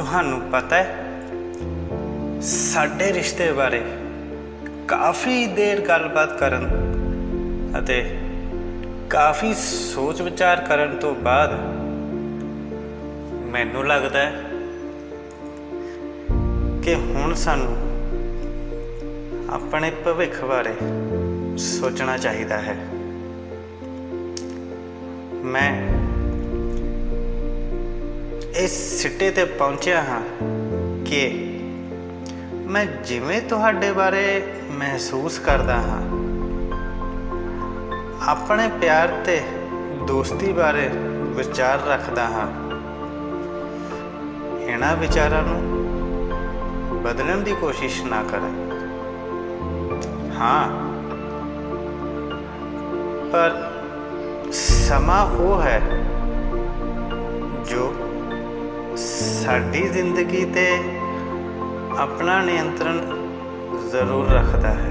ਤੁਹਾਨੂੰ ਪਤਾ ਹੈ, ਸਾਡੇ ਰਿਸ਼ਤੇ ਬਾਰੇ ਕਾਫੀ ਦੇਰ ਗੱਲਬਾਤ ਕਰਨ ਅਤੇ ਕਾਫੀ ਸੋਚ ਵਿਚਾਰ ਕਰਨ ਤੋਂ ਬਾਅਦ ਮੈਨੂੰ ਲੱਗਦਾ ਹੈ ਕਿ ਹੁਣ ਸਾਨੂੰ ਆਪਣੇ ਭਵਿੱਖ ਬਾਰੇ ਸੋਚਣਾ ਚਾਹੀਦਾ ਹੈ। ਮੈਂ ਇਸ ਸਿੱਟੇ ਤੇ ਪਹੁੰਚਿਆ ਹਾਂ ਕਿ ਮੈਂ ਜਿਵੇਂ ਤੁਹਾਡੇ ਬਾਰੇ ਮਹਿਸੂਸ ਕਰਦਾ ਹਾਂ। ਆਪਣੇ ਪਿਆਰ ਤੇ ਦੋਸਤੀ ਬਾਰੇ ਵਿਚਾਰ ਰੱਖਦਾ ਹਾਂ। ਇਹਨਾਂ ਵਿਚਾਰਾਂ ਨੂੰ ਬਦਲਣ ਦੀ ਕੋਸ਼ਿਸ਼ ਨਾ ਕਰੇ। ਹਾਂ। ਪਰ ਸਮਾਂ ਉਹ ਹੈ ਜੋ ਸਾਡੀ ਜ਼ਿੰਦਗੀ ਤੇ ਆਪਣਾ ਨਿਯੰਤਰਣ ਜ਼ਰੂਰ ਰੱਖਦਾ ਹੈ।